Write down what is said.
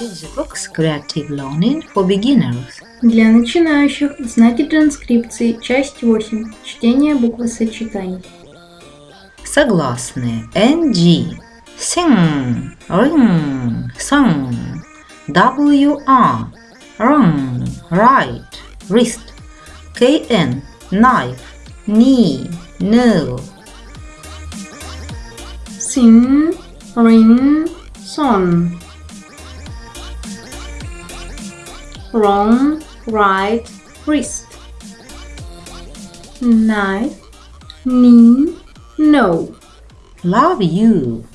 Digibooks Creative Learning for Beginners. Для начинающих знаки транскрипции, часть 8. Чтение буквосочетаний. Согласные. NG. Sing, ring, song. WR. Run, right, wrist. KN. Knife, knee, no. Sing, ring, song. Wrong, right, wrist. Knife, knee, no. Love you.